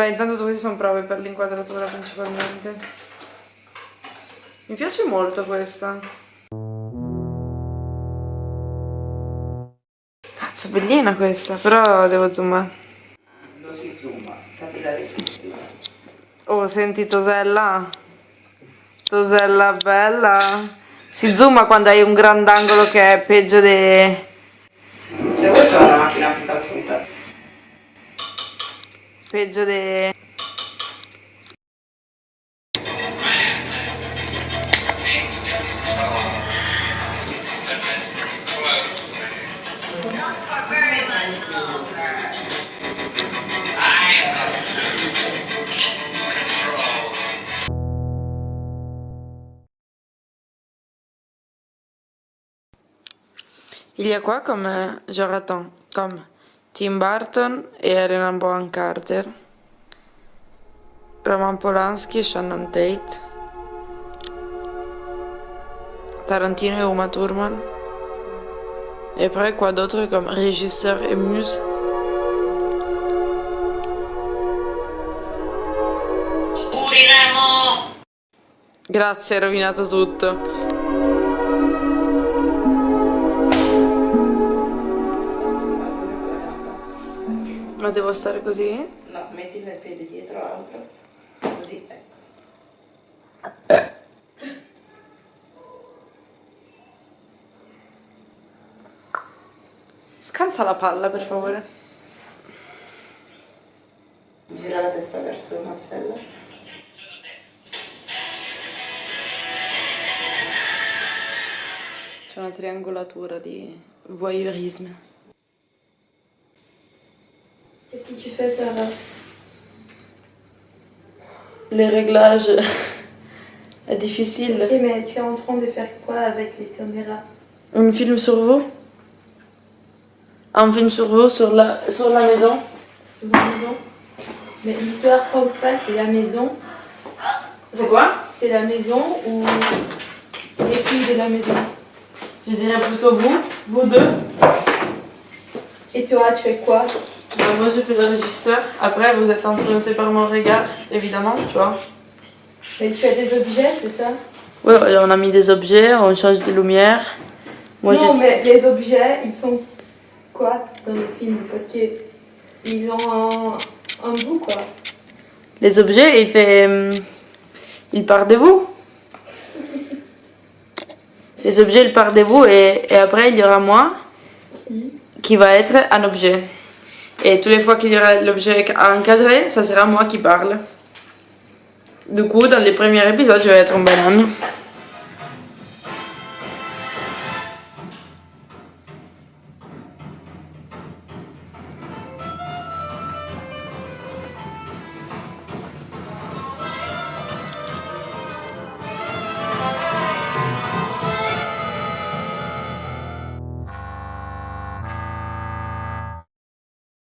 Beh, intanto queste sono prove per l'inquadratura principalmente. Mi piace molto questa. Cazzo, bellina questa, però devo zoomare. Non si zooma, la risposta. Oh, senti Tosella? Tosella bella. Si zooma quando hai un grandangolo che è peggio de... Se vuoi c'è una macchina più calzuta. Peggio de... Il y a quoi comme euh, genre attends, comme Tim Burton et Helena Bonham Carter, Roman Polanski et Shannon Tate, Tarantino et Uma Thurman, et après quoi d'autre comme régisseur et muse Grazie, hai rovinato tutto. Ma devo stare così? No, metti il piede dietro l'altro. Così, ecco. Scansa la palla, per favore. Gira la testa verso Marcella. C'è una triangolatura di voyeurisme. Qu'est-ce que tu fais, Sarah? Les réglages est difficile. Ok, mais tu es en train de faire quoi avec les caméras? Un film sur vous? Un film sur vous, sur la, sur la maison? Sur la maison Mais l'histoire principale, c'est la maison. C'est quoi? C'est la maison ou les filles de la maison? Je dirais plutôt vous, vous deux. Et toi, tu fais quoi? Moi, je fais le régisseur. Après, vous êtes influencé par mon regard, évidemment, tu vois. Mais tu as des objets, c'est ça? Ouais, on a mis des objets, on change de lumière. Moi, Non, je... mais les objets, ils sont quoi dans les films? Parce qu'ils ont un, un bout, quoi. Les objets, il fait... hum, Il part de vous. Les objets, ils partent de vous et, et après, il y aura moi qui va être un objet. Et toutes les fois qu'il y aura l'objet encadré, ça sera moi qui parle. Du coup, dans les premiers épisodes, je vais être une banane.